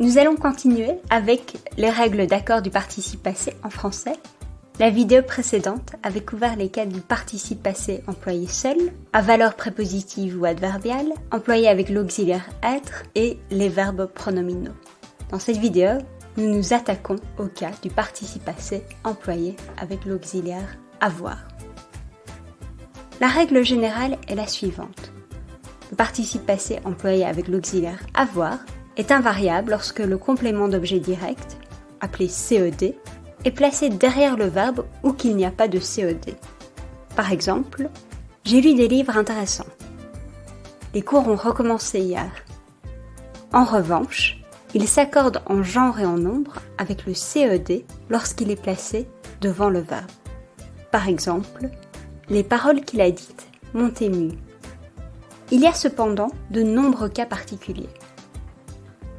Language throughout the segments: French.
Nous allons continuer avec les règles d'accord du participe passé en français. La vidéo précédente avait couvert les cas du participe passé employé seul, à valeur prépositive ou adverbiale, employé avec l'auxiliaire être et les verbes pronominaux. Dans cette vidéo, nous nous attaquons au cas du participe passé employé avec l'auxiliaire avoir. La règle générale est la suivante. Le participe passé employé avec l'auxiliaire avoir est invariable lorsque le complément d'objet direct, appelé CED, est placé derrière le verbe ou qu'il n'y a pas de CED. Par exemple, j'ai lu des livres intéressants. Les cours ont recommencé hier. En revanche, il s'accorde en genre et en nombre avec le CED lorsqu'il est placé devant le verbe. Par exemple, les paroles qu'il a dites m'ont ému. Il y a cependant de nombreux cas particuliers.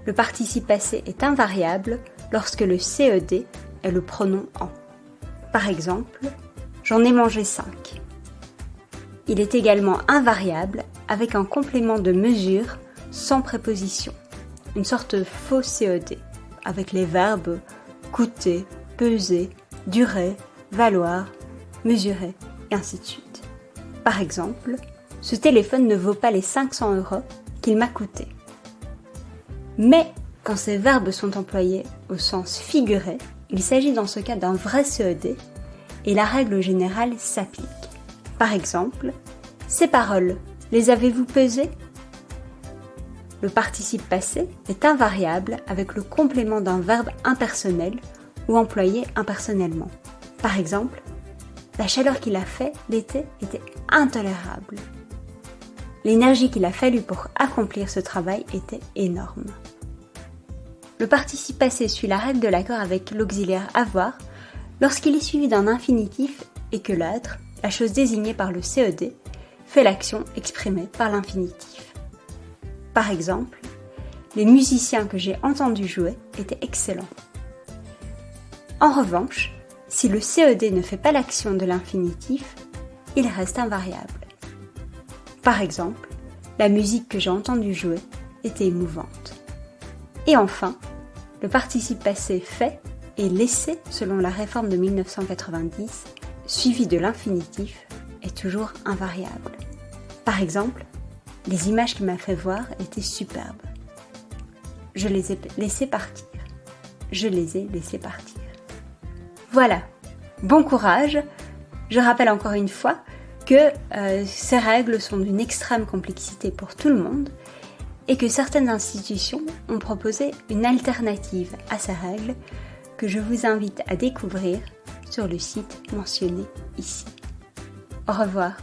Le participe passé est invariable lorsque le CED est le pronom en. Par exemple, j'en ai mangé 5. Il est également invariable avec un complément de mesure sans préposition, une sorte de faux CED, avec les verbes coûter, peser, durer, valoir, mesurer, et ainsi de suite. Par exemple, ce téléphone ne vaut pas les 500 euros qu'il m'a coûté. Mais quand ces verbes sont employés au sens figuré, il s'agit dans ce cas d'un vrai CED et la règle générale s'applique. Par exemple, ces paroles, les avez-vous pesées? Le participe passé est invariable avec le complément d'un verbe impersonnel ou employé impersonnellement. Par exemple, la chaleur qu'il a fait l'été était intolérable. L'énergie qu'il a fallu pour accomplir ce travail était énorme. Le participe passé suit la règle de l'accord avec l'auxiliaire avoir lorsqu'il est suivi d'un infinitif et que l'être, la chose désignée par le CED, fait l'action exprimée par l'infinitif. Par exemple, les musiciens que j'ai entendus jouer étaient excellents. En revanche, si le CED ne fait pas l'action de l'infinitif, il reste invariable. Par exemple, la musique que j'ai entendue jouer était émouvante. Et enfin, le participe passé fait et laissé selon la réforme de 1990, suivi de l'infinitif, est toujours invariable. Par exemple, les images qu'il m'a fait voir étaient superbes. Je les ai laissées partir. Je les ai laissées partir. Voilà. Bon courage. Je rappelle encore une fois que euh, ces règles sont d'une extrême complexité pour tout le monde et que certaines institutions ont proposé une alternative à ces règles que je vous invite à découvrir sur le site mentionné ici. Au revoir.